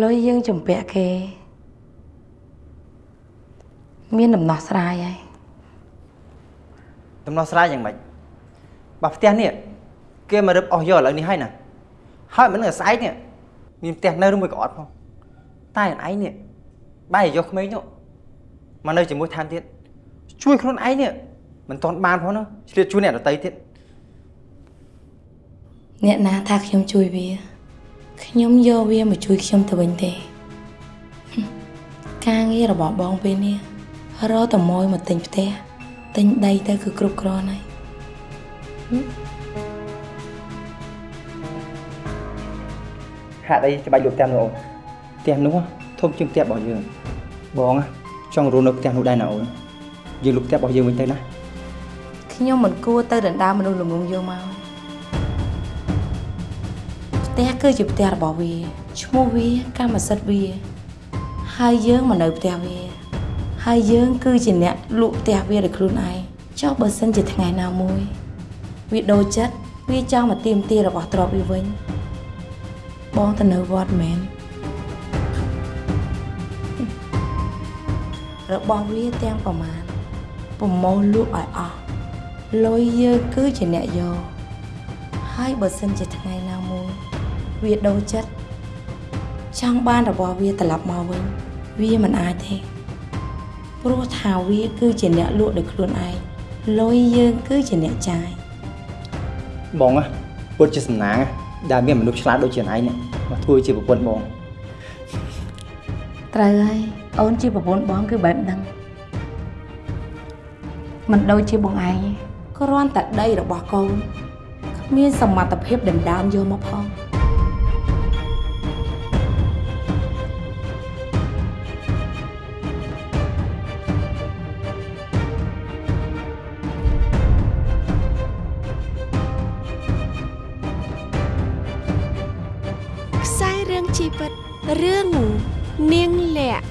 លុយយើងជំពាក់គេ មានដំណោះស្រាយហើយដំណោះស្រាយយ៉ាងម៉េចបើផ្ទះនេះគេមករឹបអស់យកឥឡូវនេះហើយណាហើយមិននឹងស្អែកនេះមានផ្ទះនៅឬមួយក៏អត់ផងតែឯងនេះបែរយកក្មេងនោះមកនៅជាមួយថែមទៀតជួយខ្លួនឯងនេះមិនទាន់បានផងណាឆ្លៀតជួយអ្នកដទៃទៀតអ្នកណាថាខ្ញុំជួយវា ខ្ញុំយកវាមកជួយខ្ញុំទៅវិញទេហឹមការងាររបស់បងពេលនេះរកតម៉ួយមកទិញផ្ទះទិញដីទៅគឺគ្រប់គ្រាន់ហើយហាក់អីច្បាច់លក់ផ្ទះនោះអូនផ្ទះនោះធំជាងផ្ទះរបស់យើងបងចង់រស់នៅផ្ទះនោះដែរណាអូនយើងលក់ផ្ទះរបស់យើងវិញទៅណាខ្ញុំមិនគួរទៅដណ្ដើមមនុស្សល្ងងយកមកផ្ទះ គឺជាផ្ទះរបស់វាឈ្មោះវាកម្មសិទ្ធិវា ហើយយើងមកនៅផ្ទះវា ហើយយើងគឺជាអ្នកលក់ផ្ទះវាដោយខ្លួនឯងចុះបើសិនជាថ្ងៃណាមួយ វាដូរចិត្តវាចង់មកទាមទាររបស់ទ្រព្យវាវិញ បងទៅនៅវត្តមែនរបស់វាទាំងប្រមាណប្រមូលលក់ឲ្យអស់លុយយើងគឺជាអ្នកយកហើយបើសិនជាថ្ងៃណាមួយ វាដូរចិត្តចង់បានរបស់វាត្រឡប់មកវិញវាមិនអាចទេព្រោះថាវាគឺជាអ្នកលក់ដោយខ្លួនឯងលុយយើងគឺជាអ្នកចាយបងពុតជាសំណាងដែលមានមនុស្សឆ្លាតដូចជាឯងនេះមកធ្វើជាប្រពន្ធបងត្រូវហើយអូនជាប្រពន្ធបងគឺបែបហ្នឹងមិនដូចជាបងឯងទេគ្រាន់តែដីរបស់កូនគ្មានសមត្ថភាពដណ្ដើមយកមកផង រឿងជីវិតរឿងនាងលាក់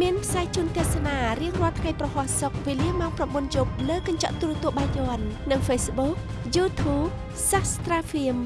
មានផ្សាយជូនទស្សនារៀងរាល់ថ្ងៃប្រហោះសុកវេលាម៉ោង9យប់លើកញ្ចក់ទូរទស្សន៍បាយ័ននិង Facebook YouTube Sastra Film